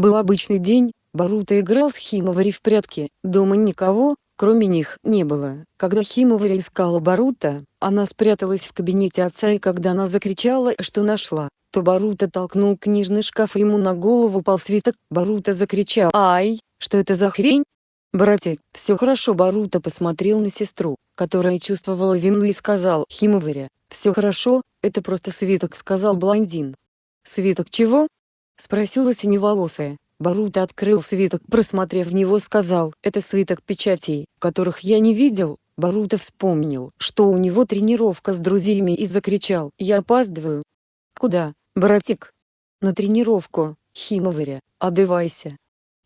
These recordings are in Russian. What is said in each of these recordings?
Был обычный день, Барута играл с Химовари в прятки, дома никого, кроме них, не было. Когда Химовари искала Барута, она спряталась в кабинете отца и когда она закричала, что нашла, то Барута толкнул книжный шкаф и ему на голову пал свиток. Барута закричал «Ай, что это за хрень?» «Братик, все хорошо» Барута посмотрел на сестру, которая чувствовала вину и сказал Химоваре «Все хорошо, это просто свиток» сказал блондин. «Свиток чего?» — спросила синеволосая. Барута открыл свиток, просмотрев в него сказал, это свиток печатей, которых я не видел. Барута вспомнил, что у него тренировка с друзьями и закричал, я опаздываю. Куда, братик? На тренировку, Химоваря, одевайся.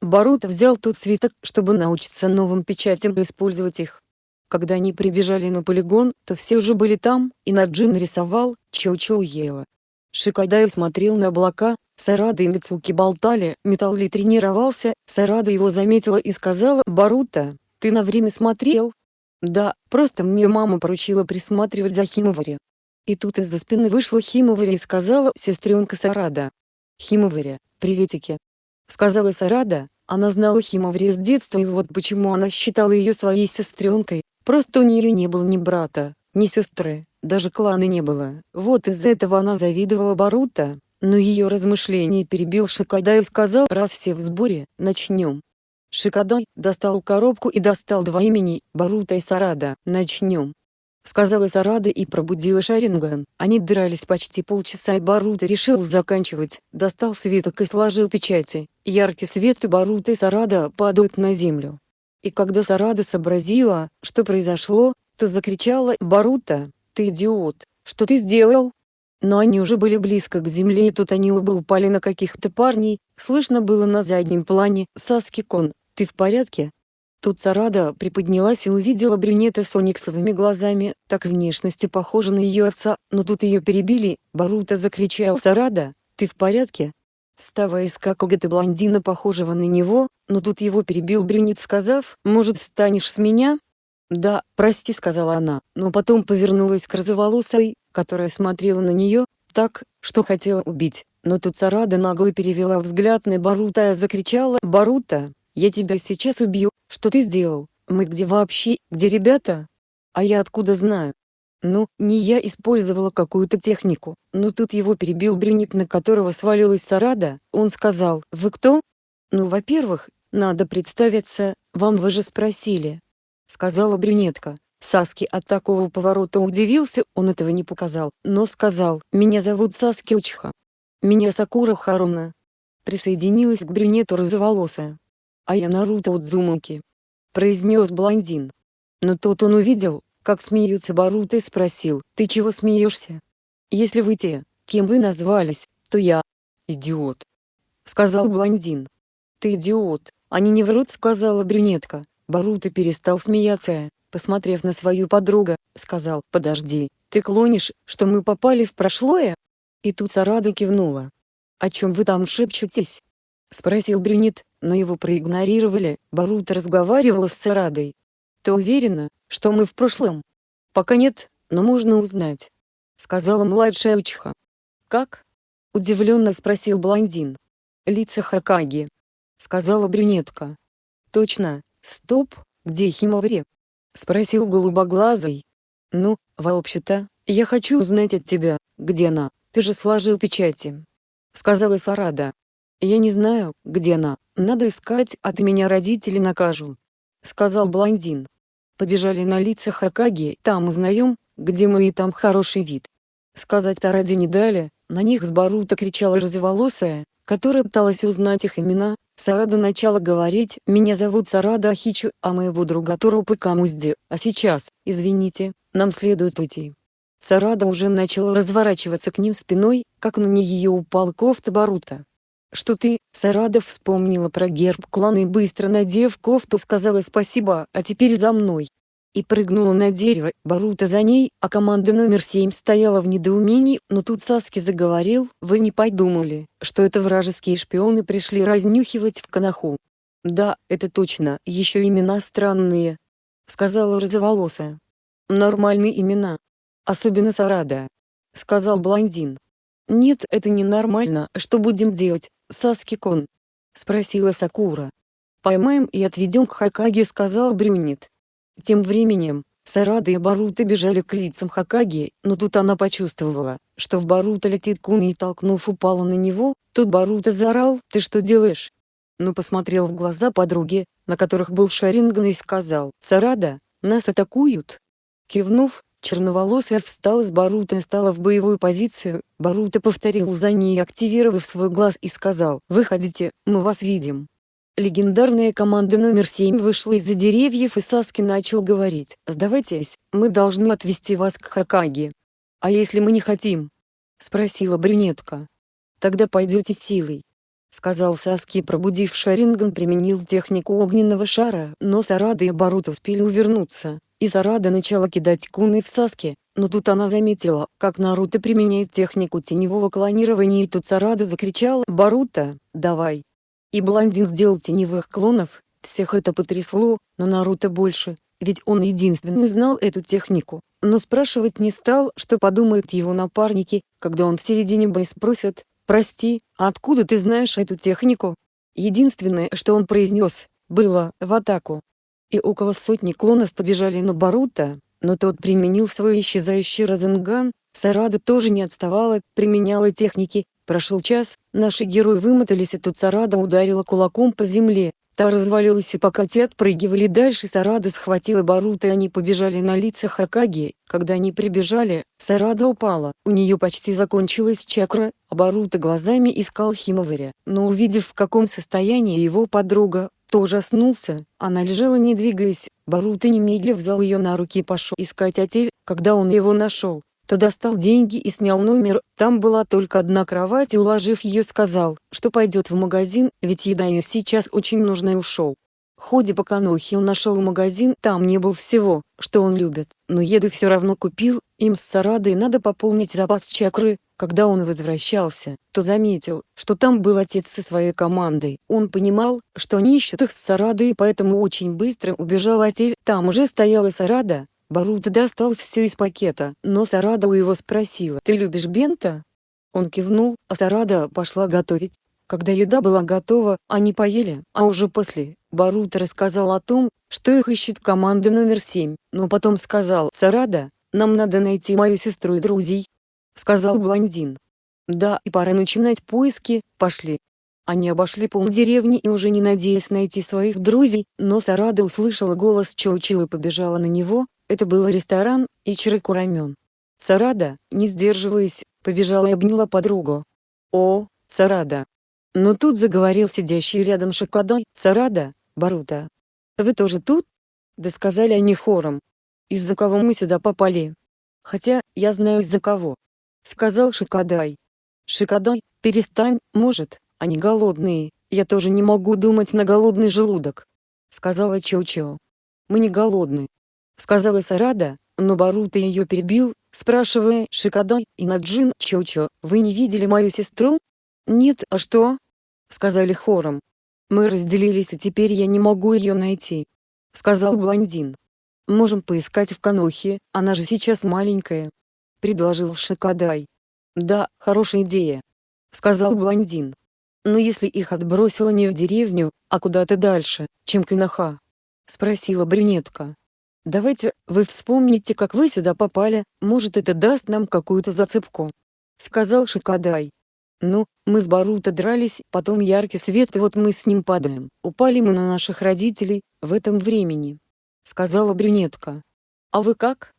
Барута взял тот свиток, чтобы научиться новым печатям и использовать их. Когда они прибежали на полигон, то все уже были там, и Наджин рисовал, Чоу-Чоу ела. Шикадай смотрел на облака, Сарада и Мицуки болтали, Металли тренировался, Сарада его заметила и сказала «Барута, ты на время смотрел?» «Да, просто мне мама поручила присматривать за Химовари». И тут из-за спины вышла Химовари и сказала «Сестренка Сарада». «Химовари, приветики». Сказала Сарада, она знала Химовари с детства и вот почему она считала ее своей сестренкой, просто у нее не было ни брата, ни сестры, даже клана не было. Вот из-за этого она завидовала Барута, но ее размышления перебил Шикадай и сказал «Раз все в сборе, начнем». Шикадай достал коробку и достал два имени, Барута и Сарада. «Начнем», — сказала Сарада и пробудила Шаринган. Они дрались почти полчаса и Барута решил заканчивать, достал свиток и сложил печати. Яркий свет и Барута и Сарада падают на землю. И когда Сарада сообразила, что произошло, то закричала «Барута, ты идиот, что ты сделал?» Но они уже были близко к земле и тут они оба упали на каких-то парней, слышно было на заднем плане «Саски-кон, ты в порядке?» Тут Сарада приподнялась и увидела брюнета с ониксовыми глазами, так внешностью похожа на ее отца, но тут ее перебили, Барута закричал «Сарада, ты в порядке?» Вставая из какого-то блондина похожего на него, но тут его перебил брюнет сказав «Может встанешь с меня?» «Да, прости», — сказала она, но потом повернулась к розоволосой, которая смотрела на нее, так, что хотела убить. Но тут Сарада нагло перевела взгляд на Барута и закричала «Барута, я тебя сейчас убью, что ты сделал? Мы где вообще, где ребята? А я откуда знаю?» Ну, не я использовала какую-то технику, но тут его перебил брюнет, на которого свалилась Сарада, он сказал «Вы кто?» «Ну, во-первых, надо представиться, вам вы же спросили, — сказала брюнетка. Саски от такого поворота удивился, он этого не показал, но сказал, «Меня зовут Саски Учха. Меня Сакура Харуна». Присоединилась к брюнету розоволосая. «А я Наруто Удзумаки», — произнес блондин. Но тот он увидел, как смеются Баруто и спросил, «Ты чего смеешься? Если вы те, кем вы назвались, то я...» «Идиот», — сказал блондин. «Ты идиот, они не врут», — сказала брюнетка. Баруто перестал смеяться, посмотрев на свою подругу, сказал «Подожди, ты клонишь, что мы попали в прошлое?» И тут Сарада кивнула. «О чем вы там шепчетесь?» Спросил брюнет, но его проигнорировали, Баруто разговаривала с Сарадой. «Ты уверена, что мы в прошлом?» «Пока нет, но можно узнать», — сказала младшая Учиха. «Как?» — удивленно спросил блондин. «Лица Хакаги», — сказала брюнетка. «Точно, «Стоп, где Химовре?» — спросил голубоглазый. «Ну, вообще-то, я хочу узнать от тебя, где она, ты же сложил печати», — сказала Сарада. «Я не знаю, где она, надо искать, ты меня родители накажут», — сказал блондин. Побежали на лица Хакаги, там узнаем, где мы и там хороший вид. Сказать Тараде не дали, на них с Барута кричала розоволосая, которая пыталась узнать их имена, Сарада начала говорить, «Меня зовут Сарада Ахичу, а моего друга Торопы Камузди, а сейчас, извините, нам следует уйти». Сарада уже начала разворачиваться к ним спиной, как на нее упал кофта Барута. «Что ты?» Сарада вспомнила про герб клана и быстро надев кофту сказала спасибо, а теперь за мной и прыгнула на дерево, Барута за ней, а команда номер семь стояла в недоумении, но тут Саски заговорил, вы не подумали, что это вражеские шпионы пришли разнюхивать в Канаху. Да, это точно, еще имена странные, сказала розоволосая. Нормальные имена. Особенно Сарада, сказал блондин. Нет, это не нормально, что будем делать, Саски-кон? Спросила Сакура. Поймаем и отведем к Хакаге сказал Брюнет. Тем временем, Сарада и Барута бежали к лицам Хакаги, но тут она почувствовала, что в Барута летит Куна и толкнув упала на него, тут Барута заорал «Ты что делаешь?». Но посмотрел в глаза подруги, на которых был Шаринган и сказал «Сарада, нас атакуют». Кивнув, черноволосая встала с Барута и стала в боевую позицию, Барута повторил за ней активировав свой глаз и сказал «Выходите, мы вас видим». Легендарная команда номер 7 вышла из-за деревьев и Саски начал говорить «Сдавайтесь, мы должны отвезти вас к Хакаге». «А если мы не хотим?» — спросила брюнетка. «Тогда пойдете силой», — сказал Саски пробудив Шаринган применил технику огненного шара, но Сарада и Барут успели увернуться, и Сарада начала кидать куны в Саски, но тут она заметила, как Наруто применяет технику теневого клонирования и тут Сарада закричала «Баруто, давай!» И блондин сделал теневых клонов, всех это потрясло, но Наруто больше, ведь он единственный знал эту технику, но спрашивать не стал, что подумают его напарники, когда он в середине боя спросит, «Прости, а откуда ты знаешь эту технику?» Единственное, что он произнес, было «в атаку». И около сотни клонов побежали на Баруто, но тот применил свой исчезающий Розенган, Сарада тоже не отставала, применяла техники, Прошел час, наши герои вымотались и тут Сарада ударила кулаком по земле, та развалилась и пока те отпрыгивали дальше Сарада схватила Барута и они побежали на лица Хакаги, когда они прибежали, Сарада упала, у нее почти закончилась чакра, а Барута глазами искал Химоваря, но увидев в каком состоянии его подруга, то ужаснулся, она лежала не двигаясь, Барута немедленно взял ее на руки и пошел искать отель, когда он его нашел, то достал деньги и снял номер, там была только одна кровать и уложив ее сказал, что пойдет в магазин, ведь еда ей сейчас очень нужна и ушел. В по Канохе он нашел магазин, там не было всего, что он любит, но еду все равно купил, им с Сарадой надо пополнить запас чакры, когда он возвращался, то заметил, что там был отец со своей командой. Он понимал, что они ищут их с Сарадой и поэтому очень быстро убежал отель. Там уже стояла Сарада, Барута достал все из пакета, но Сарада у его спросила «Ты любишь бента?» Он кивнул, а Сарада пошла готовить. Когда еда была готова, они поели, а уже после, Барута рассказал о том, что их ищет команда номер 7, но потом сказал «Сарада, нам надо найти мою сестру и друзей», — сказал блондин. «Да, и пора начинать поиски, пошли». Они обошли полдеревни и уже не надеясь найти своих друзей, но Сарада услышала голос Чоучил и побежала на него, это был ресторан, Ичирыку рамен. Сарада, не сдерживаясь, побежала и обняла подругу. «О, Сарада!» Но тут заговорил сидящий рядом Шокодой, «Сарада, Барута. Вы тоже тут?» Да сказали они хором. «Из-за кого мы сюда попали?» «Хотя, я знаю из-за кого», — сказал Шикадай. «Шикадай, перестань, может, они голодные, я тоже не могу думать на голодный желудок», — сказала Чоу-Чоу. «Мы не голодны, — сказала Сарада, но Барута ее перебил, спрашивая Шикадай и Наджин Чочо, «Вы не видели мою сестру?» «Нет, а что?» — сказали хором. «Мы разделились и теперь я не могу ее найти», — сказал блондин. «Можем поискать в Канохе, она же сейчас маленькая», — предложил Шикадай. «Да, хорошая идея», — сказал блондин. «Но если их отбросило не в деревню, а куда-то дальше, чем Канаха?» — спросила брюнетка. Давайте, вы вспомните как вы сюда попали, может это даст нам какую-то зацепку. Сказал Шикадай. Ну, мы с Баруто дрались, потом яркий свет и вот мы с ним падаем. Упали мы на наших родителей, в этом времени. Сказала брюнетка. А вы как?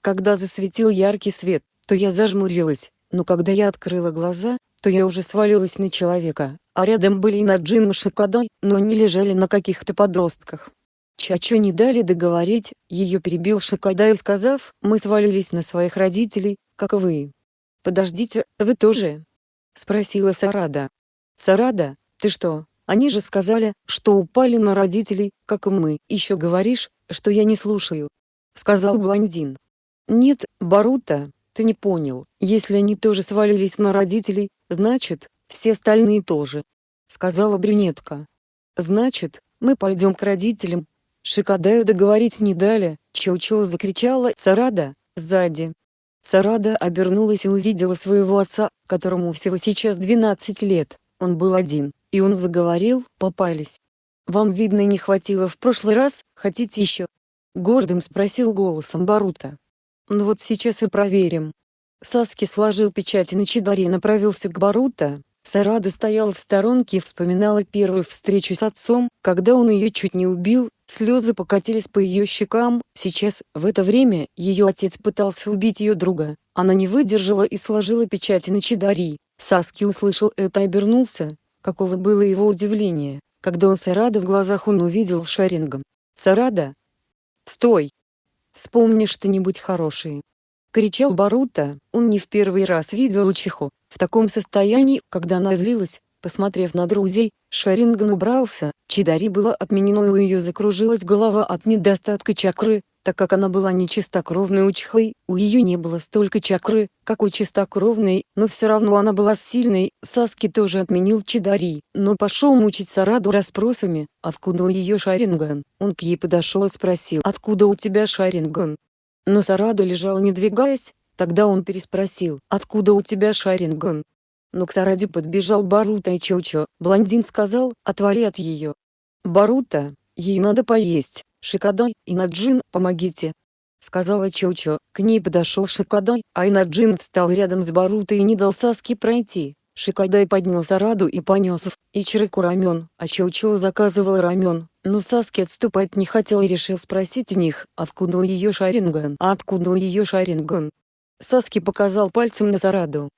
Когда засветил яркий свет, то я зажмурилась, но когда я открыла глаза, то я уже свалилась на человека, а рядом были и Наджин и Шикадай, но они лежали на каких-то подростках. Чачо не дали договорить, ее перебил Шикайдай сказав, мы свалились на своих родителей, как и вы. Подождите, вы тоже? Спросила Сарада. Сарада, ты что, они же сказали, что упали на родителей, как и мы. Еще говоришь, что я не слушаю. Сказал блондин. Нет, Барута, ты не понял, если они тоже свалились на родителей, значит, все остальные тоже. Сказала брюнетка. Значит, мы пойдем к родителям, Шикадаю договорить не дали, Чоу-Чоу закричала «Сарада!» сзади. Сарада обернулась и увидела своего отца, которому всего сейчас 12 лет, он был один, и он заговорил, попались. «Вам, видно, не хватило в прошлый раз, хотите еще?» Гордым спросил голосом Барута. «Ну вот сейчас и проверим». Саски сложил печать на чидаре и направился к Барута. Сарада стояла в сторонке и вспоминала первую встречу с отцом, когда он ее чуть не убил, слезы покатились по ее щекам. Сейчас, в это время, ее отец пытался убить ее друга. Она не выдержала и сложила печать на чидари. Саски услышал это и обернулся. Каково было его удивление, когда он Сарада в глазах он увидел Шарингом. «Сарада! Стой! Вспомни что-нибудь хорошее!» Кричал Барута, он не в первый раз видел Учиху, в таком состоянии, когда она злилась, посмотрев на друзей, Шаринган убрался, Чидари было отменено и у ее закружилась голова от недостатка чакры, так как она была не чистокровной Учихой, у ее не было столько чакры, как у чистокровной, но все равно она была сильной, Саски тоже отменил Чидари, но пошел мучить Сараду расспросами, откуда у ее Шаринган, он к ей подошел и спросил, откуда у тебя Шаринган, но Сарада лежала не двигаясь, тогда он переспросил, откуда у тебя Шаринган? Но к Сараде подбежал Барута и Чочо, блондин сказал, отвали от ее. Барута, ей надо поесть, Шикадай, и Наджин, помогите. Сказала Чочо, к ней подошел Шикадай, а Инаджин встал рядом с Барутой и не дал Саске пройти. Шикадай поднял Сараду и понес в Ичирику рамен, а Чоучо заказывал рамен, но Саски отступать не хотел и решил спросить у них, откуда у ее Шаринган, а откуда у ее Шаринган. Саски показал пальцем на Сараду.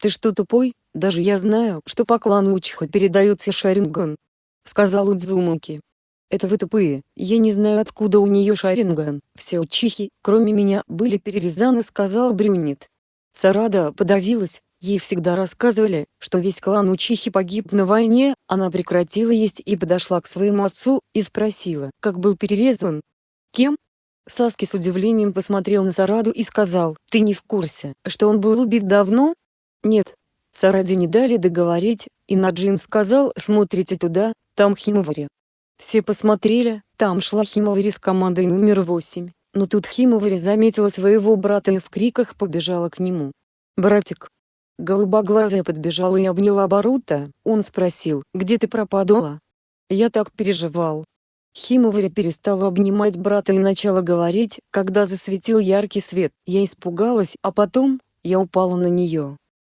«Ты что тупой? Даже я знаю, что по клану Учиха передается Шаринган», — сказал Удзумуки. «Это вы тупые, я не знаю откуда у нее Шаринган, все учихи, кроме меня, были перерезаны», — сказал Брюнет. Сарада подавилась, Ей всегда рассказывали, что весь клан Учихи погиб на войне, она прекратила есть и подошла к своему отцу, и спросила, как был перерезан. Кем? Саски с удивлением посмотрел на Сараду и сказал, «Ты не в курсе, что он был убит давно?» «Нет». Сараде не дали договорить, и Наджин сказал, «Смотрите туда, там Химовари». Все посмотрели, там шла Химовари с командой номер восемь, но тут Химовари заметила своего брата и в криках побежала к нему. «Братик, Голубоглазая подбежала и обняла Барута, он спросил, где ты пропадала? Я так переживал. Химоваря перестала обнимать брата и начала говорить, когда засветил яркий свет, я испугалась, а потом, я упала на нее.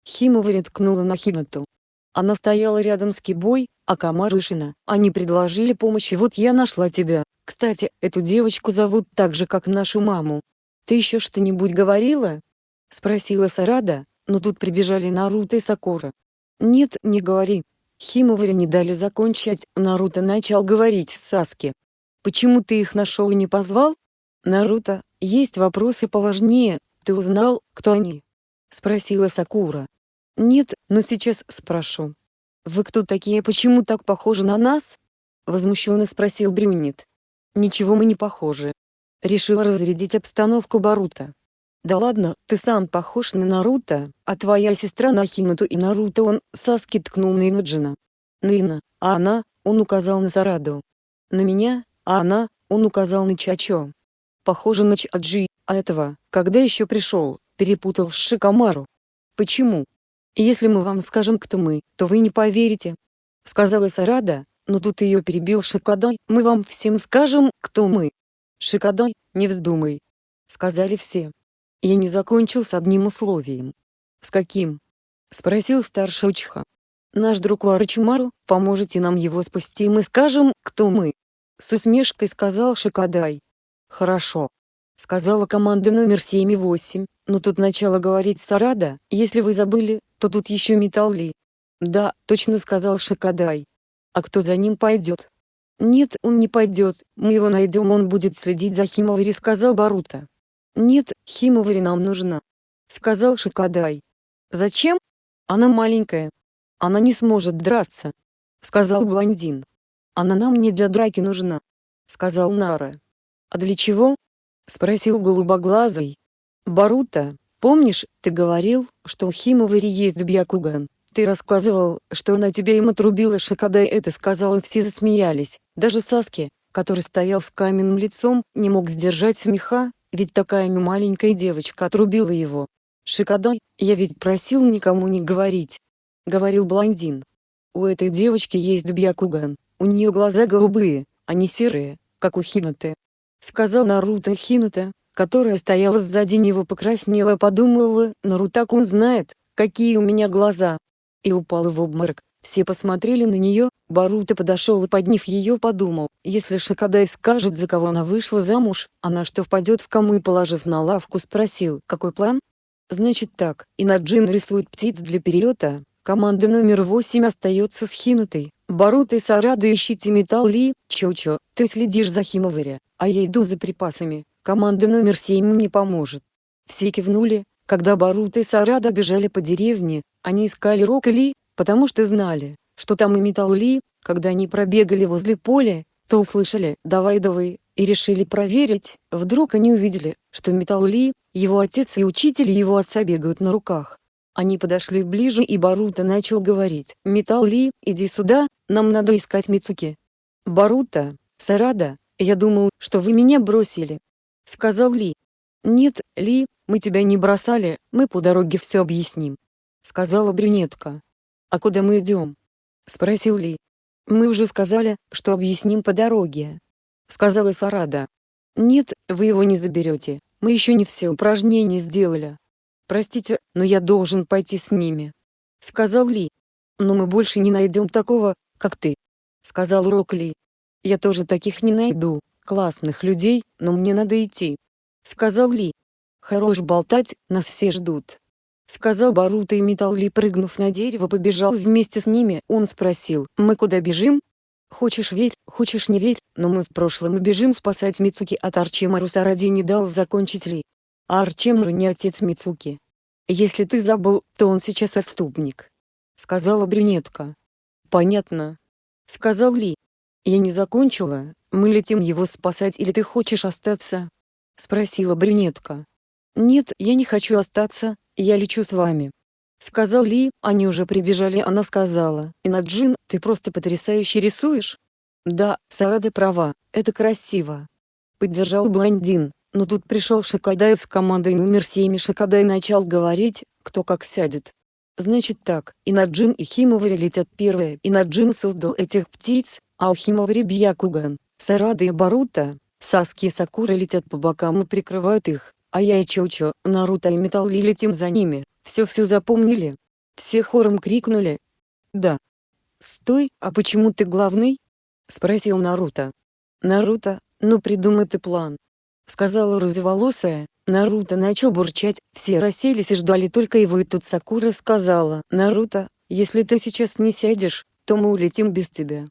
Химоваря ткнула на Хинату. Она стояла рядом с Кибой, а Камарышина, они предложили помощь и вот я нашла тебя. Кстати, эту девочку зовут так же, как нашу маму. Ты еще что-нибудь говорила? Спросила Сарада, но тут прибежали Наруто и Сакура. «Нет, не говори». Химовари не дали закончить, Наруто начал говорить с Саски. «Почему ты их нашел и не позвал?» «Наруто, есть вопросы поважнее, ты узнал, кто они?» Спросила Сакура. «Нет, но сейчас спрошу». «Вы кто такие, почему так похожи на нас?» Возмущенно спросил Брюнет. «Ничего мы не похожи». Решила разрядить обстановку Барута. Да ладно, ты сам похож на Наруто, а твоя сестра на Хинуту и Наруто он, Саски ткнул на Инаджина. Нина, а она, он указал на Сараду. На меня, а она, он указал на Чачо. Похоже на Чаджи, а этого, когда еще пришел, перепутал с Шикамару. Почему? Если мы вам скажем, кто мы, то вы не поверите. Сказала Сарада, но тут ее перебил Шикадай, мы вам всем скажем, кто мы. Шикадай, не вздумай. Сказали все. Я не закончил с одним условием. С каким? Спросил старший учиха. Наш друг Варачимару, поможете нам его спасти, мы скажем, кто мы. С усмешкой сказал Шикадай. Хорошо. Сказала команда номер 7 и 8, но тут начала говорить Сарада, если вы забыли, то тут еще Металли. Да, точно сказал Шикадай. А кто за ним пойдет? Нет, он не пойдет, мы его найдем, он будет следить за Химовари, сказал Барута. «Нет, Химовари нам нужна», — сказал Шикадай. «Зачем? Она маленькая. Она не сможет драться», — сказал блондин. «Она нам не для драки нужна», — сказал Нара. «А для чего?» — спросил голубоглазый. «Барута, помнишь, ты говорил, что у Химовари есть Бьякуган? Ты рассказывал, что она тебя им отрубила Шикадай это сказал и все засмеялись, даже Саски, который стоял с каменным лицом, не мог сдержать смеха, ведь такая маленькая девочка отрубила его. Шикадай, я ведь просил никому не говорить. Говорил блондин. У этой девочки есть Бьякуган, у нее глаза голубые, а не серые, как у Хинаты. Сказал Наруто Хината, которая стояла сзади него покраснела подумала, Нарутакун знает, какие у меня глаза. И упала в обморок. Все посмотрели на нее, Баруто подошел и подняв ее подумал, если Шикадай скажет за кого она вышла замуж, она что впадет в кому и положив на лавку спросил, какой план? Значит так, Инаджин рисует птиц для перелета, команда номер 8 остается с Хинутой, Баруто и Сарада ищите металл Ли, Чо-Чо, ты следишь за Химоваря, а я иду за припасами, команда номер 7 мне поможет. Все кивнули, когда Баруто и Сарада бежали по деревне, они искали Рок Ли, потому что знали, что там и металл Ли, когда они пробегали возле поля, то услышали «давай давай» и решили проверить, вдруг они увидели, что металл Ли, его отец и учитель его отца бегают на руках. Они подошли ближе и Баруто начал говорить «Металл Ли, иди сюда, нам надо искать Мицуки». «Баруто, Сарада, я думал, что вы меня бросили», — сказал Ли. «Нет, Ли, мы тебя не бросали, мы по дороге все объясним», — сказала брюнетка. «А куда мы идем?» — спросил Ли. «Мы уже сказали, что объясним по дороге», — сказала Сарада. «Нет, вы его не заберете, мы еще не все упражнения сделали». «Простите, но я должен пойти с ними», — сказал Ли. «Но мы больше не найдем такого, как ты», — сказал Рок Ли. «Я тоже таких не найду, классных людей, но мне надо идти», — сказал Ли. «Хорош болтать, нас все ждут», — сказал Баруто и Металл Ли прыгнув на дерево побежал вместе с ними. Он спросил, «Мы куда бежим?» Хочешь верь, хочешь не верь, но мы в прошлом бежим спасать Мицуки от Арчимару Саради не дал закончить Ли. А Арчимару не отец Мицуки. Если ты забыл, то он сейчас отступник. Сказала брюнетка. Понятно. Сказал Ли. Я не закончила, мы летим его спасать или ты хочешь остаться? Спросила брюнетка. Нет, я не хочу остаться, я лечу с вами. Сказал Ли, они уже прибежали она сказала, Инаджин, ты просто потрясающе рисуешь? Да, Сарада права, это красиво. Поддержал блондин, но тут пришел Шикадай с командой номер 7 и Шикадай начал говорить, кто как сядет. Значит так, Инаджин и Химовари летят первые. Инаджин создал этих птиц, а у Химовари Бьякуган, Сарада и Барута, Саски и Сакура летят по бокам и прикрывают их, а я и Чоучо, Наруто и Металл летим за ними. Все-все запомнили? Все хором крикнули. Да. Стой, а почему ты главный? Спросил Наруто. Наруто, ну придумай ты план сказала розоволосая. Наруто начал бурчать, все расселись и ждали только его и тут Сакура сказала, «Наруто, если ты сейчас не сядешь, то мы улетим без тебя».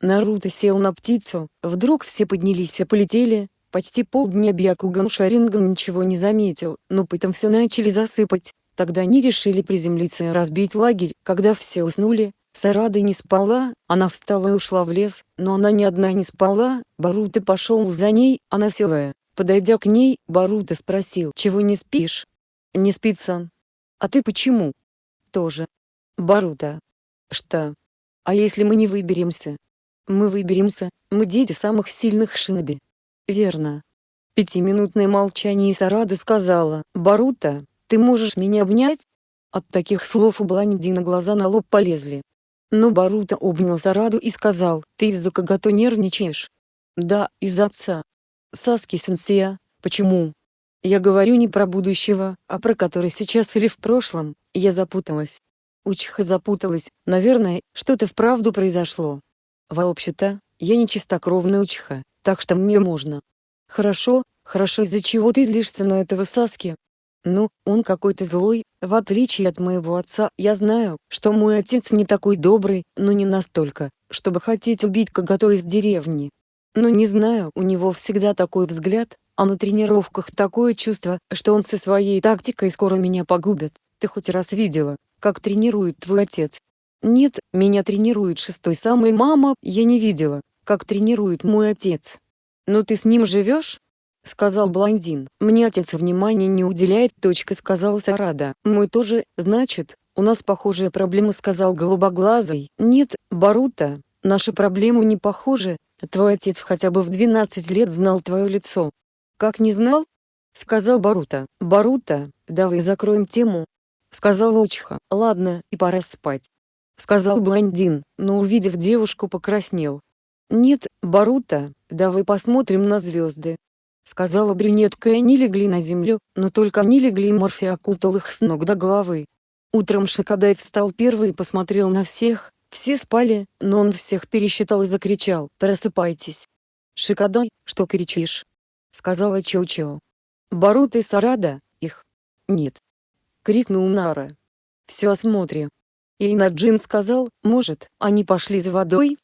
Наруто сел на птицу, вдруг все поднялись и полетели, почти полдня Бьякуган Шаринган ничего не заметил, но потом все начали засыпать, тогда они решили приземлиться и разбить лагерь, когда все уснули, Сарада не спала, она встала и ушла в лес, но она ни одна не спала, Баруто пошел за ней, она села, Подойдя к ней, Баруто спросил, «Чего не спишь?» «Не спится». «А ты почему?» «Тоже». «Баруто». «Что?» «А если мы не выберемся?» «Мы выберемся, мы дети самых сильных шиноби». «Верно». Пятиминутное молчание Сарада сказала, «Баруто, ты можешь меня обнять?» От таких слов у Бландина глаза на лоб полезли. Но Баруто обнял Сараду и сказал, «Ты из-за Кагато нервничаешь?» «Да, из-за отца». Саски Сенсея, почему? Я говорю не про будущего, а про который сейчас или в прошлом, я запуталась. Учиха запуталась, наверное, что-то вправду произошло. Вообще-то, я не чистокровная учиха, так что мне можно. Хорошо, хорошо из-за чего ты злишься на этого Саски? Ну, он какой-то злой, в отличие от моего отца, я знаю, что мой отец не такой добрый, но не настолько, чтобы хотеть убить Кагато из деревни. Но не знаю, у него всегда такой взгляд, а на тренировках такое чувство, что он со своей тактикой скоро меня погубит. Ты хоть раз видела, как тренирует твой отец? Нет, меня тренирует шестой самой мама, я не видела, как тренирует мой отец. Но ты с ним живешь? Сказал блондин. Мне отец внимания не уделяет, точка сказал Сарада. Мой тоже, значит, у нас похожая проблема сказал голубоглазый. Нет, Барута, наши проблемы не похожи, Твой отец хотя бы в 12 лет знал твое лицо. Как не знал? Сказал Барута. Барута, давай закроем тему. Сказал Учиха. Ладно, и пора спать. — сказал блондин, но увидев девушку покраснел. «Нет, Барута, давай посмотрим на звезды», — сказала брюнетка и они легли на землю, но только они легли Морфи окутал их с ног до головы. Утром Шакадай встал первый и посмотрел на всех, все спали, но он всех пересчитал и закричал «Просыпайтесь!» «Шикадай, что кричишь?» — сказала Чоу-Чоу. «Барут и Сарада, их?» «Нет!» — крикнул Нара. «Все осмотрим». И Инаджин сказал, может, они пошли за водой?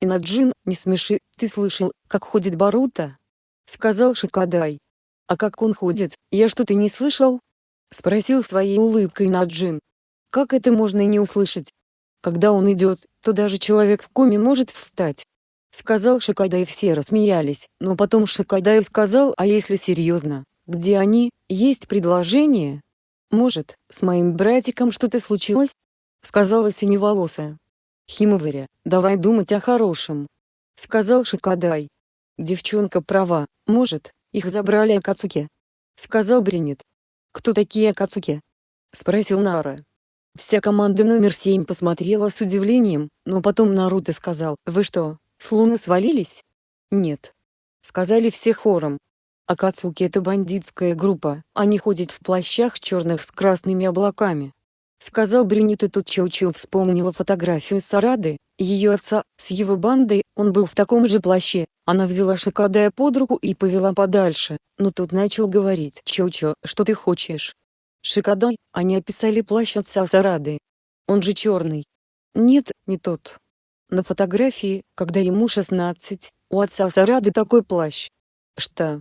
Инаджин, не смеши, ты слышал, как ходит Барута? Сказал Шикадай. А как он ходит, я что-то не слышал? Спросил своей улыбкой Наджин. Как это можно не услышать? Когда он идет, то даже человек в коме может встать. Сказал Шикадай все рассмеялись, но потом Шикадай сказал, а если серьезно, где они, есть предложение? Может, с моим братиком что-то случилось? Сказала синеволосая. Химоваря, давай думать о хорошем. Сказал Шикадай. Девчонка права, может, их забрали Акацуки. Сказал Бринет. Кто такие Акацуки? Спросил Нара. Вся команда номер семь посмотрела с удивлением, но потом Наруто сказал, «Вы что, с луны свалились?» «Нет». Сказали все хором. Акацуки — это бандитская группа, они ходят в плащах черных с красными облаками. Сказал Брюнет и тут Чоу-Чоу вспомнила фотографию Сарады, ее отца, с его бандой, он был в таком же плаще. Она взяла Шикадая под руку и повела подальше, но тут начал говорить «Чоу-Чоу, что ты хочешь?» Шикадай, они описали плащ отца Сарады. Он же черный. Нет, не тот. На фотографии, когда ему 16, у отца Сарады такой плащ. Что?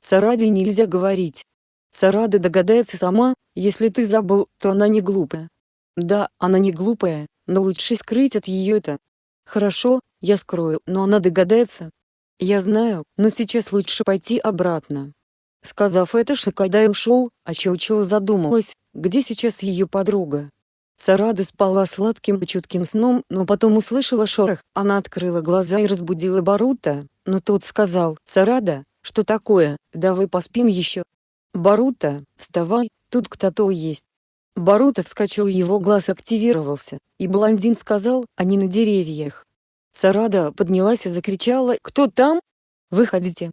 Сараде нельзя говорить. Сарада догадается сама, если ты забыл, то она не глупая. Да, она не глупая, но лучше скрыть от ее это. Хорошо, я скрою, но она догадается. Я знаю, но сейчас лучше пойти обратно. Сказав это Шикадай ушел, а Чоу-Чоу задумалась, где сейчас ее подруга. Сарада спала сладким и чутким сном, но потом услышала шорох. Она открыла глаза и разбудила Барута, но тот сказал, «Сарада, что такое, давай поспим еще». «Барута, вставай, тут кто-то есть». Барута вскочил его глаз активировался, и блондин сказал, они на деревьях. Сарада поднялась и закричала, «Кто там? Выходите!»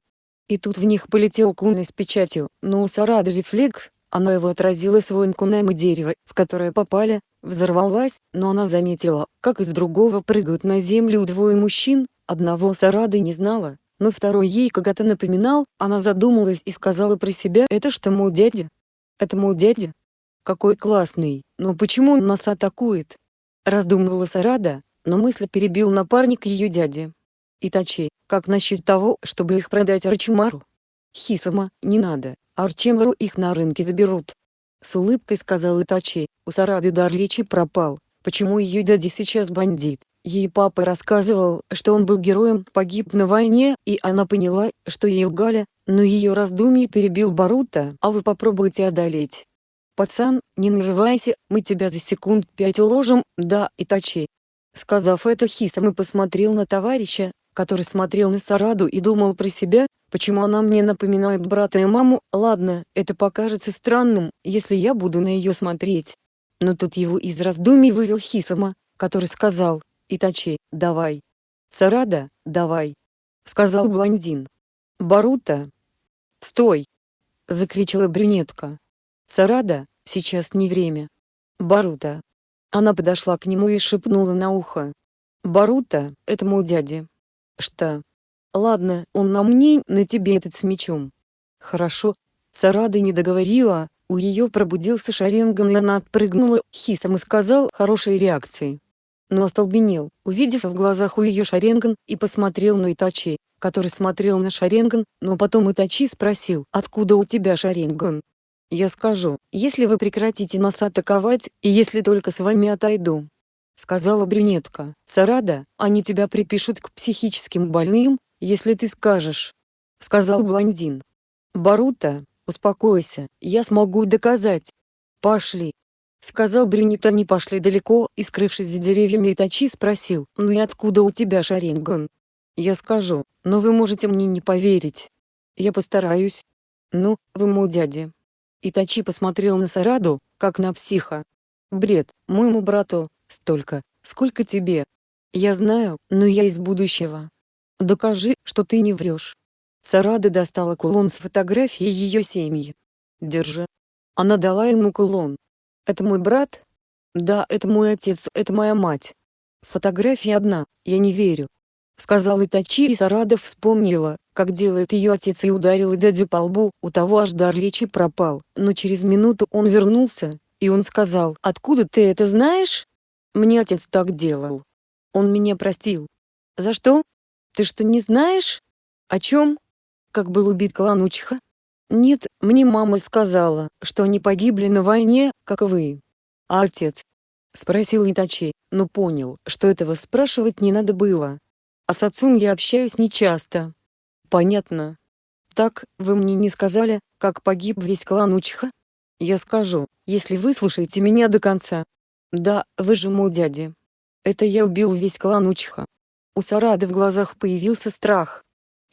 И тут в них полетел кунай с печатью, но у Сарады рефлекс, она его отразила своим кунаем и дерево, в которое попали, взорвалась, но она заметила, как из другого прыгают на землю двое мужчин, одного Сарады не знала, но второй ей когда-то напоминал, она задумалась и сказала про себя, это что мол дядя? Это мол дядя? Какой классный, но почему он нас атакует? Раздумывала Сарада, но мысль перебил напарник ее дяди. Итачи, как насчет того, чтобы их продать Арчимару? Хисама, не надо, Арчимару их на рынке заберут. С улыбкой сказал Итачи, у Сарады дар речи пропал, почему ее дядя сейчас бандит. Ей папа рассказывал, что он был героем, погиб на войне, и она поняла, что ей лгали, но ее раздумье перебил Барута, а вы попробуйте одолеть. «Пацан, не нарывайся, мы тебя за секунд пять уложим, да, Итачи». Сказав это Хисам посмотрел на товарища, который смотрел на Сараду и думал про себя, почему она мне напоминает брата и маму, ладно, это покажется странным, если я буду на ее смотреть. Но тут его из раздумий вывел Хисама, который сказал, Итачи, давай. Сарада, давай. Сказал блондин. Барута. Стой! Закричала брюнетка. Сарада, сейчас не время. Барута. Она подошла к нему и шепнула на ухо. Барута, это мой дядя. Что? Ладно, он на мне, на тебе этот с мечом. Хорошо. Сарада не договорила, у ее пробудился Шаренган и она отпрыгнула, Хисам и сказал хорошей реакции. Но остолбенел, увидев в глазах у ее Шаренган, и посмотрел на Итачи, который смотрел на Шаренган, но потом Итачи спросил, откуда у тебя Шаренган? Я скажу, если вы прекратите нас атаковать, и если только с вами отойду, — сказала брюнетка. «Сарада, они тебя припишут к психическим больным, если ты скажешь», — сказал блондин. «Барута, успокойся, я смогу доказать. Пошли». Сказал брюнет они пошли далеко, и скрывшись за деревьями Итачи спросил, «Ну и откуда у тебя шаренган?» «Я скажу, но вы можете мне не поверить. Я постараюсь. Ну, вы мой дядя». Итачи посмотрел на Сараду, как на психа. «Бред, моему брату, столько, Сколько тебе? Я знаю, но я из будущего. Докажи, что ты не врешь. Сарада достала кулон с фотографией ее семьи. Держи. Она дала ему кулон. Это мой брат? Да, это мой отец, это моя мать. Фотография одна, я не верю. Сказал Итачи и Сарада вспомнила, как делает ее отец и ударила дядю по лбу, у того аж дар речи пропал, но через минуту он вернулся, и он сказал, «Откуда ты это знаешь?» «Мне отец так делал. Он меня простил». «За что? Ты что не знаешь?» «О чем?» «Как был убит клан Учиха?» «Нет, мне мама сказала, что они погибли на войне, как вы». «А отец?» Спросил Итачи, но понял, что этого спрашивать не надо было. А с отцом я общаюсь нечасто. Понятно. Так, вы мне не сказали, как погиб весь клан Учиха? Я скажу, если вы слушаете меня до конца. Да, вы же мой дядя. Это я убил весь клан Учиха. У Сарады в глазах появился страх.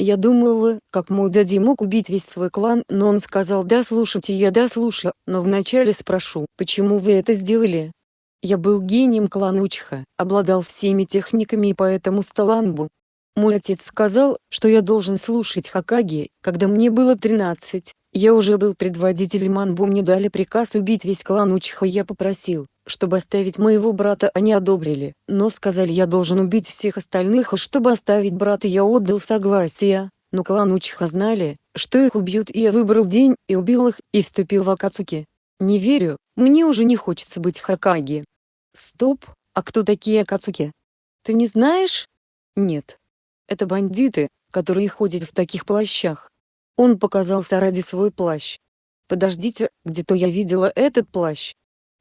Я думала, как мой дядя мог убить весь свой клан, но он сказал «да слушайте я да слушаю», но вначале спрошу, почему вы это сделали? Я был гением клана Учиха, обладал всеми техниками и поэтому стал Анбу, мой отец сказал, что я должен слушать Хакаги, когда мне было 13. Я уже был предводителем Анбу мне дали приказ убить весь клан Учиха я попросил, чтобы оставить моего брата они одобрили, но сказали я должен убить всех остальных а чтобы оставить брата я отдал согласие, но клан Учиха знали, что их убьют и я выбрал день и убил их и вступил в Акацуки. Не верю, мне уже не хочется быть Хакаги. Стоп, а кто такие Акацуки? Ты не знаешь? Нет. Это бандиты, которые ходят в таких плащах. Он показался ради свой плащ. Подождите, где-то я видела этот плащ.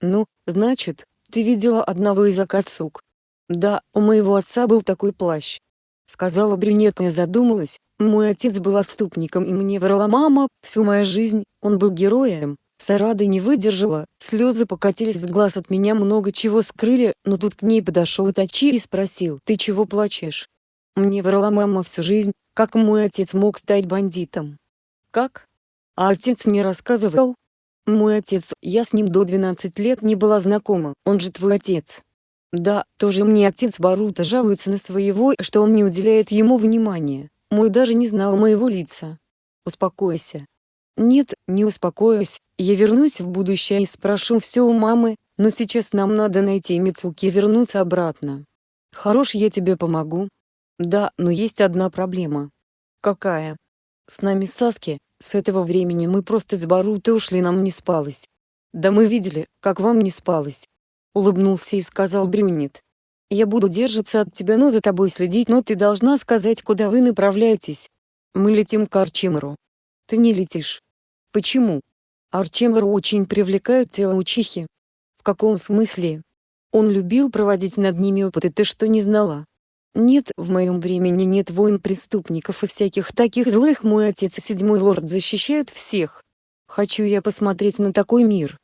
Ну, значит, ты видела одного из Акацук. Да, у моего отца был такой плащ. Сказала брюнетка и задумалась, мой отец был отступником и мне врала мама, всю мою жизнь, он был героем. Сарада не выдержала, слезы покатились с глаз от меня много чего скрыли, но тут к ней подошел Итачи и спросил, ты чего плачешь? Мне врала мама всю жизнь, как мой отец мог стать бандитом. Как? А отец не рассказывал? Мой отец, я с ним до 12 лет не была знакома, он же твой отец. Да, тоже мне отец Барута жалуется на своего, что он не уделяет ему внимания. Мой даже не знал моего лица. Успокойся. Нет, не успокоюсь, я вернусь в будущее и спрошу все у мамы, но сейчас нам надо найти Мицуки и вернуться обратно. Хорош я тебе помогу, да, но есть одна проблема. Какая? С нами Саски, с этого времени мы просто с Барутой ушли нам не спалось. Да мы видели, как вам не спалось. Улыбнулся и сказал Брюнет. Я буду держаться от тебя, но за тобой следить, но ты должна сказать, куда вы направляетесь. Мы летим к Арчимеру. Ты не летишь. Почему? Арчимер очень привлекает тело учихи. В каком смысле? Он любил проводить над ними опыты, ты что не знала? Нет, в моем времени нет войн преступников и всяких таких злых мой отец и седьмой лорд защищают всех. Хочу я посмотреть на такой мир.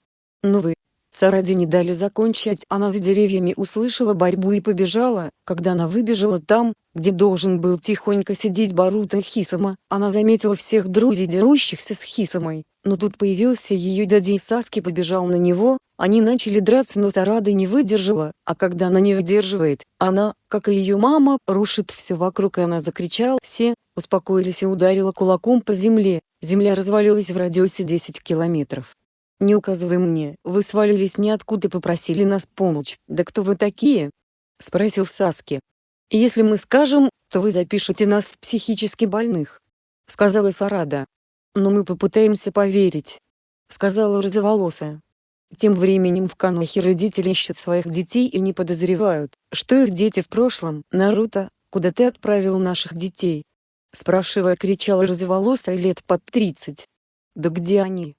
Но вы, Саради не дали закончить, она за деревьями услышала борьбу и побежала, когда она выбежала там, где должен был тихонько сидеть Барута Хисама, она заметила всех друзей дерущихся с Хисамой, но тут появился ее дядя и Саски побежал на него, они начали драться но Сарада не выдержала, а когда она не выдерживает, она, как и ее мама, рушит все вокруг и она закричала «Все!», успокоились и ударила кулаком по земле, земля развалилась в радиусе 10 километров. «Не указывай мне, вы свалились ниоткуда и попросили нас помочь, да кто вы такие?» — спросил Саски. «Если мы скажем, то вы запишете нас в психически больных», — сказала Сарада но мы попытаемся поверить», — сказала розоволосая. Тем временем в Канохе родители ищут своих детей и не подозревают, что их дети в прошлом. «Наруто, куда ты отправил наших детей?» Спрашивая кричала розоволосая лет под тридцать. «Да где они?»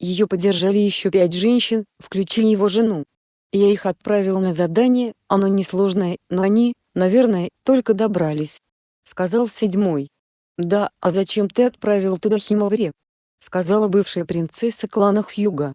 Ее поддержали еще пять женщин, включая его жену. Я их отправил на задание, оно несложное, но они, наверное, только добрались. Сказал седьмой. «Да, а зачем ты отправил туда Химовари?» — сказала бывшая принцесса клана Хьюга.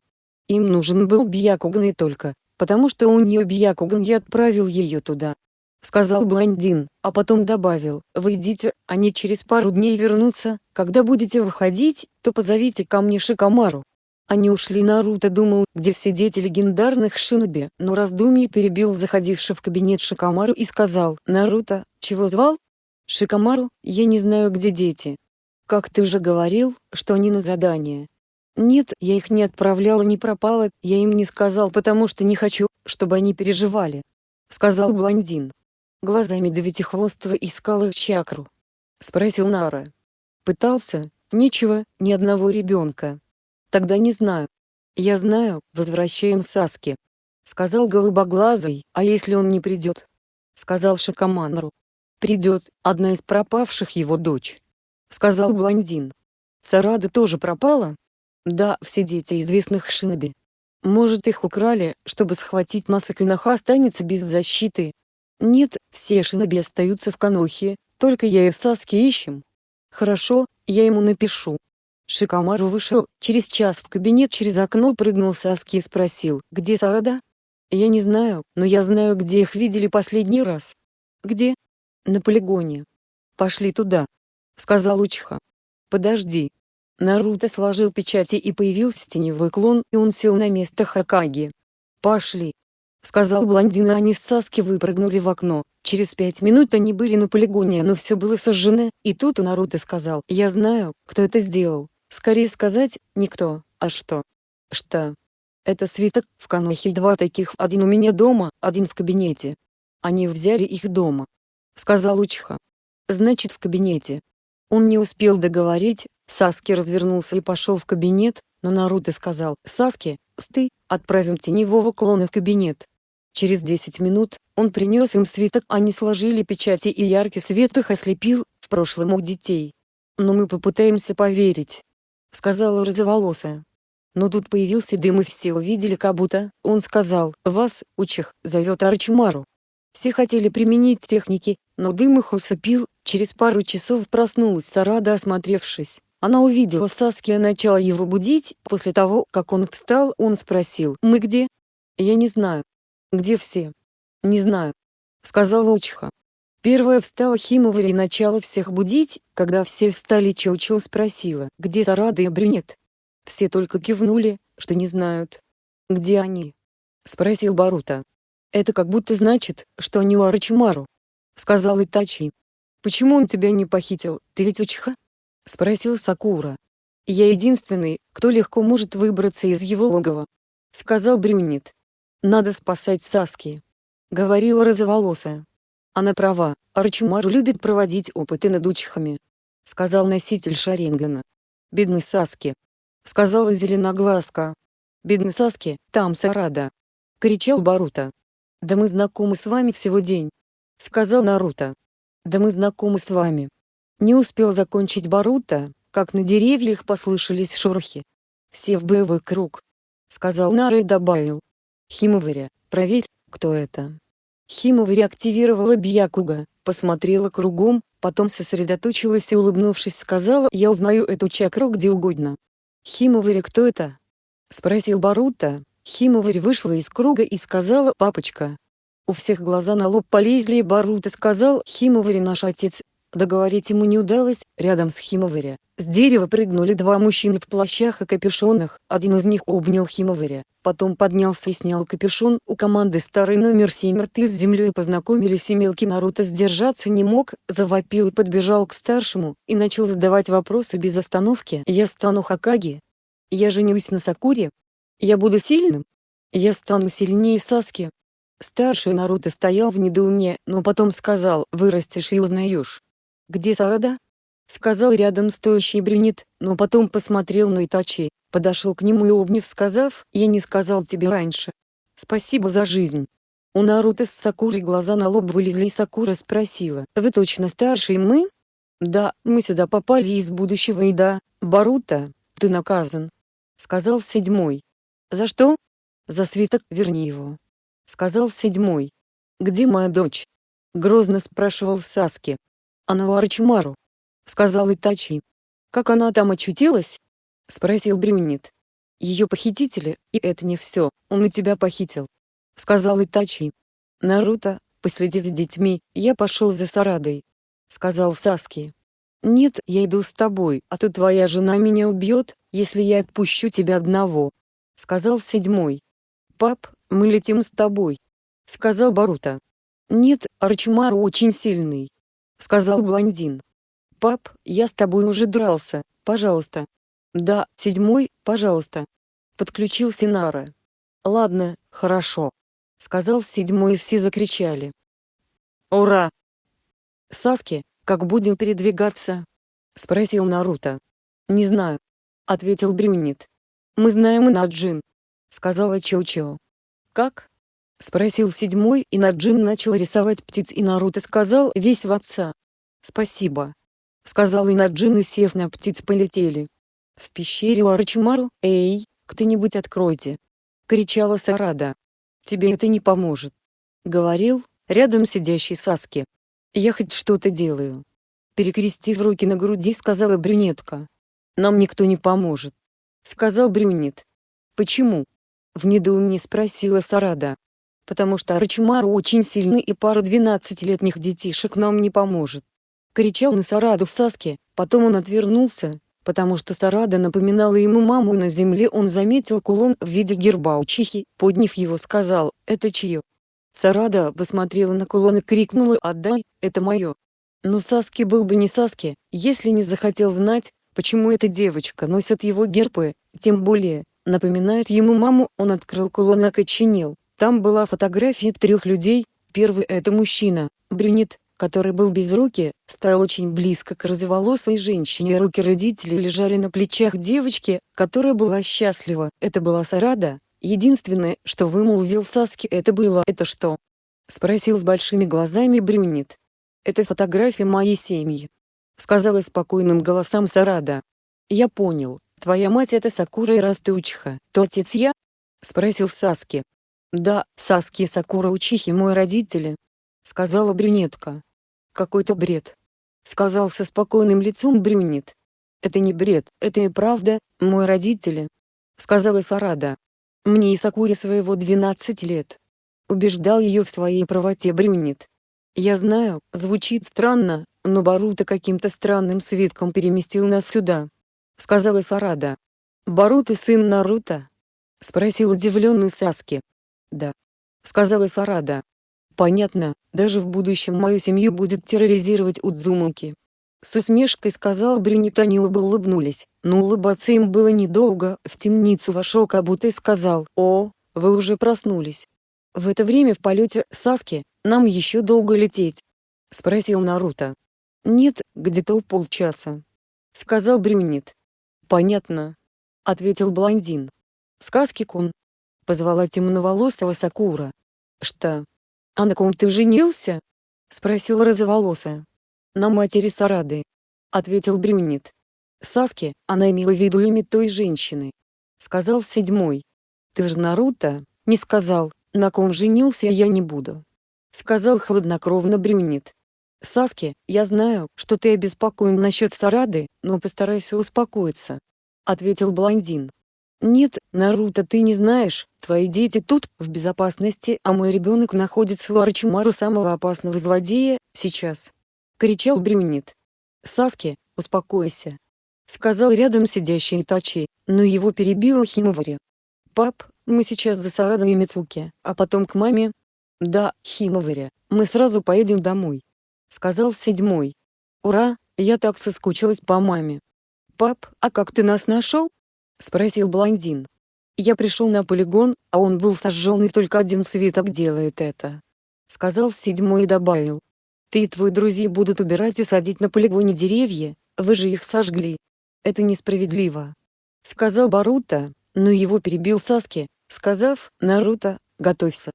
«Им нужен был Бьякуган и только, потому что у нее Бьякуган я отправил ее туда», — сказал блондин, а потом добавил, «Вы идите, они через пару дней вернутся, когда будете выходить, то позовите ко мне Шикамару». Они ушли Наруто думал, где все дети легендарных шиноби, но раздумье перебил заходивший в кабинет Шикамару и сказал, «Наруто, чего звал?» «Шикамару, я не знаю где дети». «Как ты же говорил, что они на задание». «Нет, я их не отправляла не пропала, я им не сказал потому что не хочу, чтобы они переживали», — сказал блондин. Глазами Девятихвостого искал их чакру. Спросил Нара. Пытался, ничего, ни одного ребенка. Тогда не знаю. Я знаю, возвращаем Саски. Сказал голубоглазый, а если он не придет? Сказал Шакаманру. Придет, одна из пропавших его дочь. Сказал блондин. Сарада тоже пропала? Да, все дети известных Шиноби. Может их украли, чтобы схватить нас и Кинаха останется без защиты? Нет, все Шиноби остаются в Канохе, только я и Саски ищем. Хорошо, я ему напишу. Шикамару вышел, через час в кабинет через окно прыгнул Саски и спросил, где Сарада? Я не знаю, но я знаю где их видели последний раз. Где? На полигоне. Пошли туда. Сказал Учиха. Подожди. Наруто сложил печати и появился теневой клон, и он сел на место Хакаги. Пошли. Сказал блондин и они с Саски выпрыгнули в окно. Через пять минут они были на полигоне, но все было сожжено, и тут Наруто сказал, я знаю, кто это сделал. Скорее сказать, никто, а что? Что? Это свиток, в Канохе два таких, один у меня дома, один в кабинете. Они взяли их дома. Сказал Учиха. Значит в кабинете. Он не успел договорить, Саски развернулся и пошел в кабинет, но Наруто сказал, Саски, сты, отправим теневого клона в кабинет. Через 10 минут, он принес им свиток, они сложили печати и яркий свет их ослепил, в прошлом у детей. Но мы попытаемся поверить сказала розоволосая. Но тут появился дым и все увидели как будто, он сказал, вас, учих, зовет Арчимару. Все хотели применить техники, но дым их усыпил, через пару часов проснулась Сарада осмотревшись. Она увидела Саски и начала его будить, после того, как он встал, он спросил, «Мы где?» «Я не знаю». «Где все?» «Не знаю», — сказала Учиха. Первая встала Химовари и начала всех будить, когда все встали Чоучо спросила, где Сарада и Брюнет. Все только кивнули, что не знают. «Где они?» — спросил Барута. «Это как будто значит, что они у Арачимару», — сказал Итачи. «Почему он тебя не похитил, ты ведь учиха?» — спросил Сакура. «Я единственный, кто легко может выбраться из его логова», — сказал Брюнет. «Надо спасать Саски», — говорила розоволосая. Она права, Арчимару любит проводить опыты над учихами. Сказал носитель Шаренгана. Бедный Саски. Сказала Зеленоглазка. Бедный Саски, там Сарада. Кричал Барута. Да мы знакомы с вами всего день. Сказал Наруто. Да мы знакомы с вами. Не успел закончить Барута, как на деревьях послышались шорохи. Все в боевой круг. Сказал Нара и добавил. Химоваря, проверь, кто это. Химова реактивировала Бьякуга, посмотрела кругом, потом сосредоточилась и улыбнувшись сказала «Я узнаю эту чакру где угодно». «Химовари кто это?» — спросил Барута. Химовари вышла из круга и сказала «Папочка». У всех глаза на лоб полезли и Барута сказал «Химовари наш отец, Договорить ему не удалось, рядом с Химоваря. С дерева прыгнули два мужчины в плащах и капюшонах, один из них обнял Химоваря, потом поднялся и снял капюшон, у команды старый номер 7 рты с землей познакомились и мелкий Наруто сдержаться не мог, завопил и подбежал к старшему, и начал задавать вопросы без остановки. «Я стану Хакаги? Я женюсь на Сакуре? Я буду сильным? Я стану сильнее Саски?» Старший Наруто стоял в недоумении, но потом сказал «Вырастешь и узнаешь». «Где Сарада?» — сказал рядом стоящий брюнет, но потом посмотрел на Итачи, подошел к нему и обняв сказав «Я не сказал тебе раньше. Спасибо за жизнь». У Наруто с Сакурой глаза на лоб вылезли и Сакура спросила «Вы точно старший мы?» «Да, мы сюда попали из будущего и да, Барута, ты наказан», — сказал седьмой. «За что?» «За свиток, верни его», — сказал седьмой. «Где моя дочь?» — грозно спрашивал Саски. «Она у Арчимару», — сказал Итачи. «Как она там очутилась?» — спросил Брюнет. «Ее похитители, и это не все, он и тебя похитил», — сказал Итачи. «Наруто, последи за детьми, я пошел за Сарадой», — сказал Саски. Нет, я иду с тобой, а то твоя жена меня убьет, если я отпущу тебя одного. Сказал седьмой. Пап, мы летим с тобой. Сказал Барута. Нет, Арчмар очень сильный. Сказал блондин. Пап, я с тобой уже дрался, пожалуйста. Да, седьмой, пожалуйста. Подключился Нара. Ладно, хорошо. Сказал седьмой и все закричали. Ура! Саски, как будем передвигаться? Спросил Наруто. Не знаю. Ответил Брюнет. Мы знаем Наджин. Сказала Чоу-Чоу. Как? Спросил седьмой и Наджин начал рисовать птиц и Наруто сказал весь в отца. Спасибо. Сказал Инаджин и сев на птиц полетели. В пещере у Арачимару, эй, кто-нибудь откройте. Кричала Сарада. Тебе это не поможет. Говорил, рядом сидящий Саски. Я хоть что-то делаю. Перекрестив руки на груди сказала брюнетка. Нам никто не поможет. Сказал брюнет. Почему? В недоумении спросила Сарада. Потому что Арачимару очень сильный и пару двенадцатилетних детишек нам не поможет. Кричал на Сараду Саски, потом он отвернулся, потому что Сарада напоминала ему маму на земле он заметил кулон в виде герба учихи, подняв его сказал, это чье? Сарада посмотрела на кулон и крикнула «Отдай, это мое». Но Саски был бы не Саски, если не захотел знать, почему эта девочка носит его гербы, тем более, напоминает ему маму, он открыл кулон и окоченел. Там была фотография трех людей, первый это мужчина, брюнет, который был без руки, стоял очень близко к розоволосой женщине руки родителей лежали на плечах девочки, которая была счастлива. Это была Сарада. Единственное, что вымолвил Саски это было «Это что?» Спросил с большими глазами Брюнет. «Это фотография моей семьи», — сказала спокойным голосом Сарада. «Я понял, твоя мать это Сакура и Раста Учиха, то отец я?» — спросил Саски. «Да, Саски и Сакура Учихи мой родители», — сказала брюнетка. Какой-то бред. Сказал со спокойным лицом брюнет. Это не бред, это и правда, мой родители. Сказала Сарада. Мне и Сакуре своего 12 лет. Убеждал ее в своей правоте брюнет. Я знаю, звучит странно, но Баруто каким-то странным свитком переместил нас сюда. Сказала Сарада. Баруто сын Наруто? Спросил удивленный Саски. Да. Сказала Сарада. Понятно, даже в будущем мою семью будет терроризировать Удзумаки. С усмешкой сказал Брюнет они оба улыбнулись, но улыбаться им было недолго, в темницу вошел Кабута и сказал «О, вы уже проснулись». В это время в полете Саски, нам еще долго лететь? Спросил Наруто. Нет, где-то полчаса. Сказал Брюнет. Понятно. Ответил блондин. Сказки-кун. Позвала темноволосого Сакура. Что? «А на ком ты женился?» — спросил розоволосая. «На матери Сарады», — ответил Брюнет. «Саски, она имела в виду имя той женщины», — сказал седьмой. «Ты же Наруто, не сказал, на ком женился я не буду», — сказал хладнокровно Брюнет. «Саски, я знаю, что ты обеспокоен насчет Сарады, но постарайся успокоиться», — ответил блондин. Нет, Наруто ты не знаешь, твои дети тут, в безопасности, а мой ребенок находится у Арчимару самого опасного злодея, сейчас. Кричал Брюнет. Саски, успокойся. Сказал рядом сидящий Итачи, но его перебила Химовари. Пап, мы сейчас за Сарадой и Мицуки, а потом к маме. Да, Химовари, мы сразу поедем домой. Сказал седьмой. Ура, я так соскучилась по маме. Пап, а как ты нас нашел? — спросил блондин. «Я пришел на полигон, а он был сожжен и только один свиток делает это», — сказал седьмой и добавил. «Ты и твои друзья будут убирать и садить на полигоне деревья, вы же их сожгли. Это несправедливо», — сказал Баруто, но его перебил Саски, сказав «Наруто, готовься».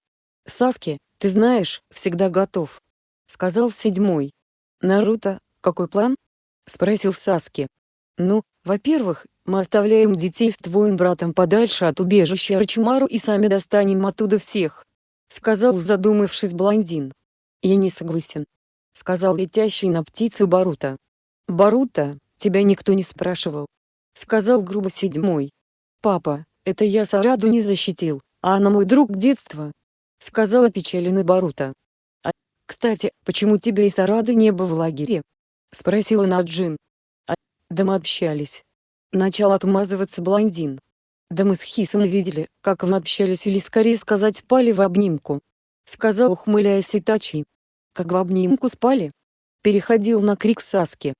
«Саски, ты знаешь, всегда готов», — сказал седьмой. «Наруто, какой план?» — спросил Саски. «Ну, во-первых, мы оставляем детей с твоим братом подальше от убежища Рачимару и сами достанем оттуда всех», — сказал задумавшись блондин. «Я не согласен», — сказал летящий на птице Барута. «Барута, тебя никто не спрашивал», — сказал грубо седьмой. «Папа, это я Сараду не защитил, а она мой друг детства», — сказал опечаленный Барута. «А, кстати, почему тебя и Сарады не было в лагере?» — спросила Наджин. «А, да мы общались». Начал отмазываться блондин. «Да мы с Хисом видели, как вы общались или скорее сказать спали в обнимку», — сказал ухмыляясь Итачи. «Как в обнимку спали?» Переходил на крик Саски.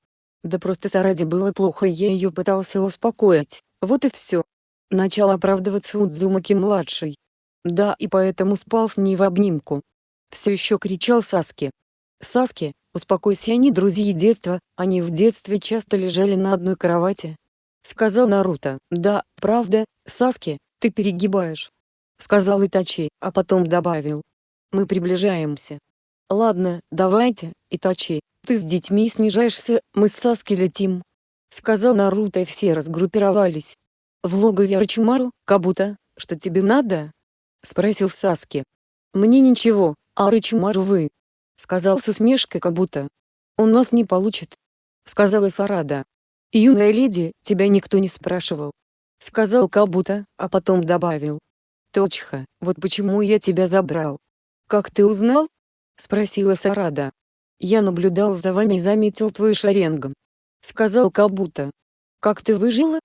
Да просто Сараде было плохо и я ее пытался успокоить, вот и все. Начал оправдываться Удзумаки-младший. Да и поэтому спал с ней в обнимку. Все еще кричал Саски. Саски, успокойся они друзья детства, они в детстве часто лежали на одной кровати. Сказал Наруто. Да, правда, Саски, ты перегибаешь. Сказал Итачи, а потом добавил. Мы приближаемся. Ладно, давайте, Итачи, ты с детьми снижаешься, мы с Саски летим. Сказал Наруто и все разгруппировались. В логове Арчимару, Кабута, что тебе надо? Спросил Саски. Мне ничего, а Арчимару вы. Сказал с усмешкой Кабута. Он нас не получит. Сказала Сарада. Юная леди, тебя никто не спрашивал. Сказал Кабута, а потом добавил. Точха, вот почему я тебя забрал. Как ты узнал? Спросила Сарада. Я наблюдал за вами и заметил твой шаренгом. Сказал Кабута. Как ты выжила?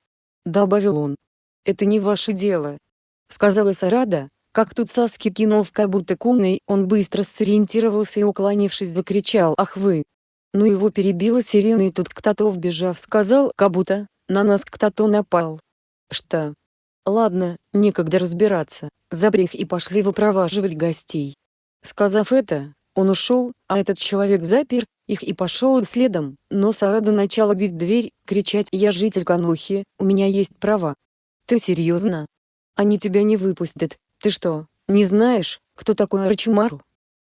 Добавил он. Это не ваше дело. Сказала Сарада, как тут Саски кинул в Кабута куной, он быстро сориентировался и уклонившись закричал «Ах вы!». Но его перебила сирена и тут кто-то вбежав сказал Кабута, на нас кто-то напал. Что? Ладно, некогда разбираться, забрех и пошли выпроваживать гостей. Сказав это, он ушел, а этот человек запер их и пошел следом, но Сарада начала бить дверь, кричать «Я житель Канухи, у меня есть права». «Ты серьезно? Они тебя не выпустят, ты что, не знаешь, кто такой Арчимару?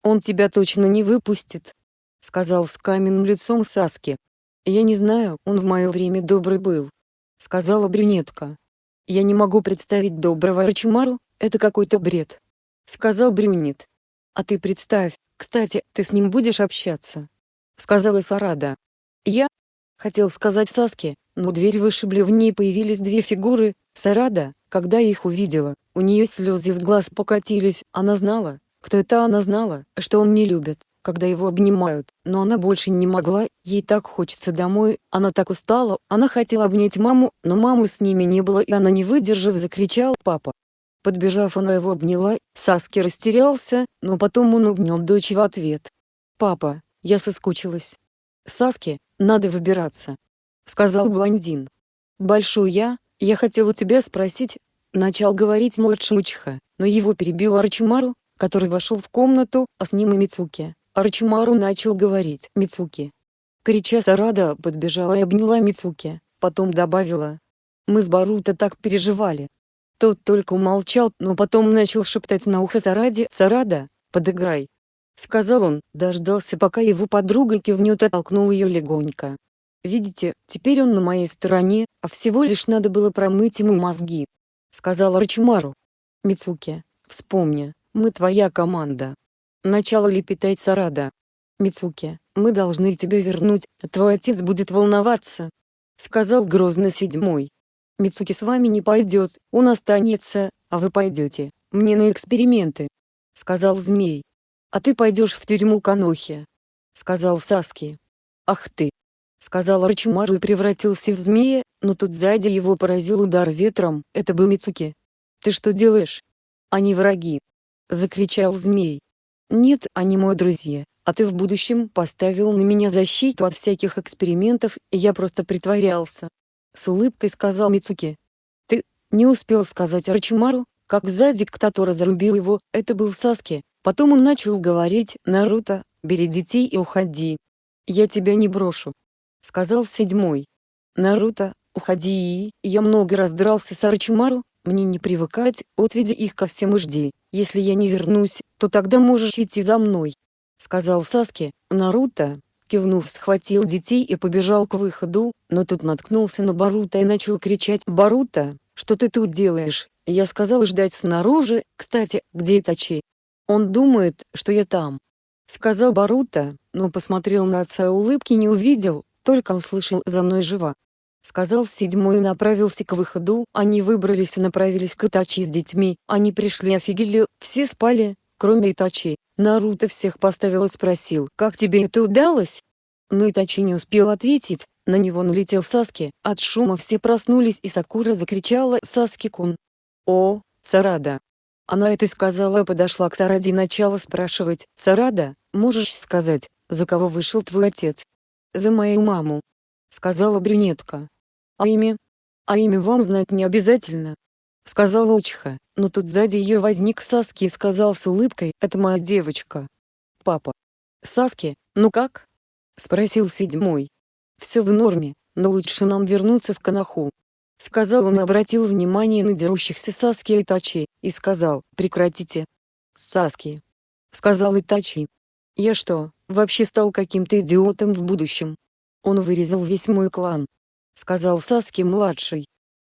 Он тебя точно не выпустит», — сказал с каменным лицом Саски. «Я не знаю, он в мое время добрый был», — сказала брюнетка. «Я не могу представить доброго Арчимару, это какой-то бред», — сказал брюнет. «А ты представь, кстати, ты с ним будешь общаться?» — сказала Сарада. «Я?» — хотел сказать Саске, но дверь вышибли в ней появились две фигуры. Сарада, когда их увидела, у нее слезы из глаз покатились, она знала, кто это она знала, что он не любит, когда его обнимают, но она больше не могла, ей так хочется домой, она так устала, она хотела обнять маму, но мамы с ними не было и она не выдержав закричала «папа». Подбежав она его обняла, Саски растерялся, но потом он обнял дочь в ответ. «Папа, я соскучилась». «Саски, надо выбираться», — сказал блондин. «Большой я, я хотел у тебя спросить», — начал говорить младший Учиха, но его перебил Арчимару, который вошел в комнату, а с ним и Мицуки. Арчимару начал говорить «Мицуки». Крича Сарада подбежала и обняла Мицуки, потом добавила. «Мы с Баруто так переживали, тот только умолчал, но потом начал шептать на ухо Сараде «Сарада, подыграй». Сказал он, дождался пока его подруга кивнет и толкнул ее легонько. «Видите, теперь он на моей стороне, а всего лишь надо было промыть ему мозги», — сказал Рачимару. «Мицуки, вспомни, мы твоя команда». Начало лепетать Сарада. «Мицуки, мы должны тебя вернуть, твой отец будет волноваться», — сказал грозно седьмой. Мицуки с вами не пойдет, он останется, а вы пойдете, мне на эксперименты», — сказал змей. «А ты пойдешь в тюрьму Канохи», — сказал Саски. «Ах ты!» — сказал Рачимару и превратился в змея, но тут сзади его поразил удар ветром, это был Мицуки. «Ты что делаешь? Они враги!» — закричал змей. «Нет, они мои друзья, а ты в будущем поставил на меня защиту от всяких экспериментов, и я просто притворялся, с улыбкой сказал Мицуки. Ты, не успел сказать Арчимару, как сзади кто-то разрубил его, это был Саски. Потом он начал говорить, Наруто, бери детей и уходи. Я тебя не брошу. Сказал седьмой. Наруто, уходи, я много раз дрался с Арчимару, мне не привыкать, отведи их ко всем и жди. Если я не вернусь, то тогда можешь идти за мной. Сказал Саски, Наруто, кивнув схватил детей и побежал к выходу, но тут наткнулся на Барута и начал кричать «Барута, что ты тут делаешь?» Я сказал ждать снаружи, кстати, где Итачи? Он думает, что я там. Сказал Барута, но посмотрел на отца улыбки не увидел, только услышал «за мной жива». Сказал седьмой и направился к выходу, они выбрались и направились к Итачи с детьми, они пришли офигели, все спали, кроме Итачи. Наруто всех поставил и спросил, как тебе это удалось? Но Итачи не успел ответить, на него налетел Саски, от шума все проснулись и Сакура закричала «Саски-кун!» «О, Сарада!» Она это сказала и подошла к Сараде и начала спрашивать «Сарада, можешь сказать, за кого вышел твой отец?» «За мою маму», — сказала брюнетка. «А имя?» «А имя вам знать не обязательно», — сказала Учиха, но тут сзади ее возник Саски и сказал с улыбкой «Это моя девочка». «Папа». «Саски, ну как?» — спросил седьмой. «Все в норме, но лучше нам вернуться в Канаху». Сказал он и обратил внимание на дерущихся Саски и Итачи, и сказал «Прекратите». «Саски», — сказал Итачи. «Я что, вообще стал каким-то идиотом в будущем?» Он вырезал весь мой клан. Сказал Саски-младший.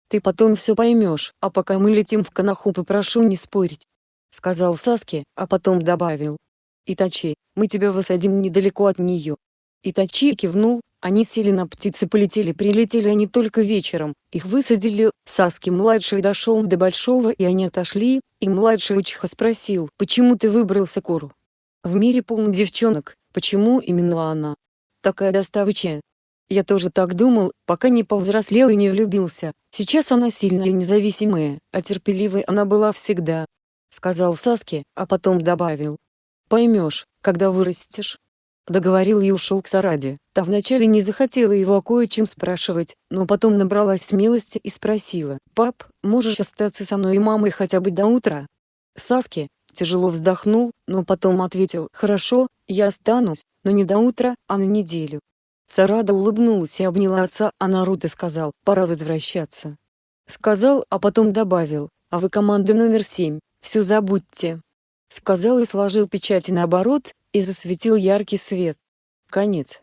«Ты потом все поймешь, а пока мы летим в Канаху попрошу не спорить». Сказал Саски, а потом добавил. «Итачи, мы тебя высадим недалеко от нее». Итачи кивнул, они сели на птицы полетели прилетели они только вечером, их высадили, Саски-младший дошел до большого и они отошли, и младший учиха спросил, почему ты выбрал Сакуру? В мире полно девчонок, почему именно она? Такая доставучая. Я тоже так думал, пока не повзрослел и не влюбился, сейчас она сильная и независимая, а терпеливой она была всегда. Сказал Саски, а потом добавил. Поймешь, когда вырастешь. Договорил и ушел к Сараде. Та вначале не захотела его о кое-чем спрашивать, но потом набралась смелости и спросила, «Пап, можешь остаться со мной и мамой хотя бы до утра?» Саски, тяжело вздохнул, но потом ответил, «Хорошо, я останусь, но не до утра, а на неделю». Сарада улыбнулась и обняла отца, а Наруто сказал, «Пора возвращаться». Сказал, а потом добавил, «А вы команда номер семь, все забудьте». Сказал и сложил печати наоборот, и засветил яркий свет. Конец.